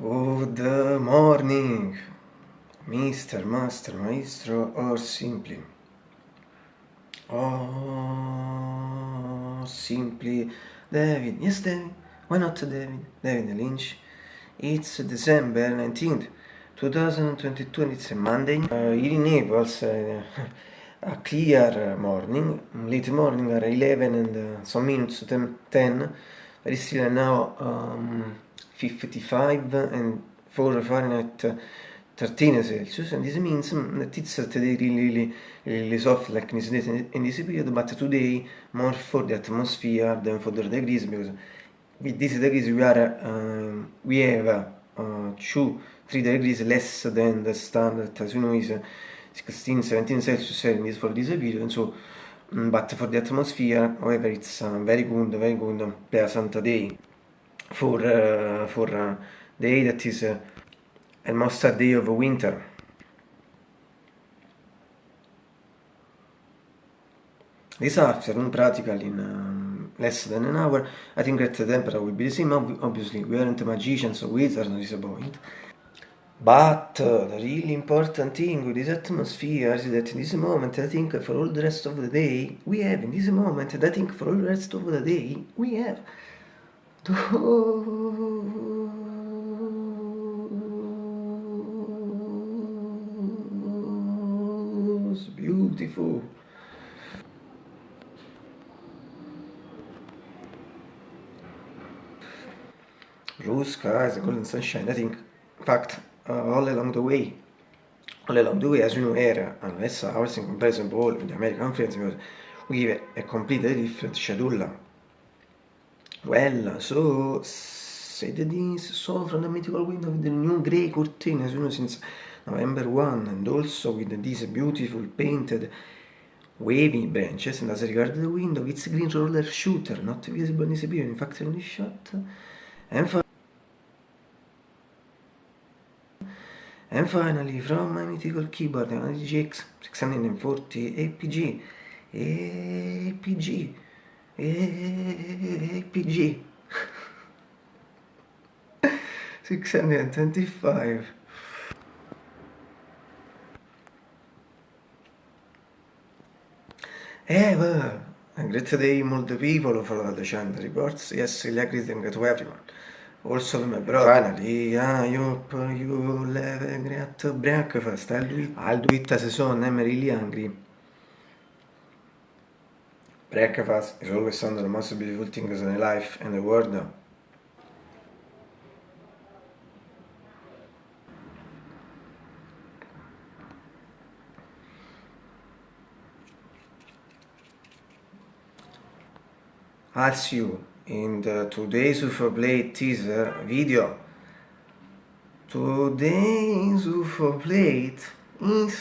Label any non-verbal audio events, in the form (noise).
Good morning, Mr. Master, Maestro, or simply. Or simply David. Yes, David. Why not David? David Lynch. It's December 19th, 2022 and it's a Monday. Uh, here in Naples, uh, a clear morning, late morning at 11 and uh, some minutes to 10, but it's still now um, 55 and 4 Fahrenheit 13 Celsius, and this means that it's today really, really, really soft like in this, in this period, but today more for the atmosphere than for the degrees, because with these degrees we are, uh, we have uh, 2, 3 degrees less than the standard, as you know, is 16, 17 Celsius er Celsius for this period, and so, mm, but for the atmosphere, however, it's a uh, very good, very good, pleasant day. For, uh, for uh, the day that is uh, a mustard day of winter. This afternoon, practically in um, less than an hour, I think that the temperature will be the same. Obviously, we aren't magicians or wizards, not is a point. But uh, the really important thing with this atmosphere is that in this moment, I think for all the rest of the day, we have in this moment, I think for all the rest of the day, we have those beautiful blue skies golden sunshine I think in fact uh, all along the way all along the way as you know air and less hours in comparison with the American friends we give a completely different schedule Well, so this saw from the mythical window with the new grey curtain as you since November 1 and also with these beautiful painted wavy branches and as regards the window it's green roller shooter not visible in this period in fact this shot. And, fi and finally from my mythical keyboard an GX 640 APG APG PG 625 (laughs) Eh, well, great day multiple people for the channel reports. Yes, greeting to everyone. Also my brother. Finally, I hope you have a great breakfast. I'll do it. I'll do it as soon. I'm really hungry. Breakfast is always one of the most beautiful things in life and the world. See you in the today's Blade teaser video. Today's UFO Blade is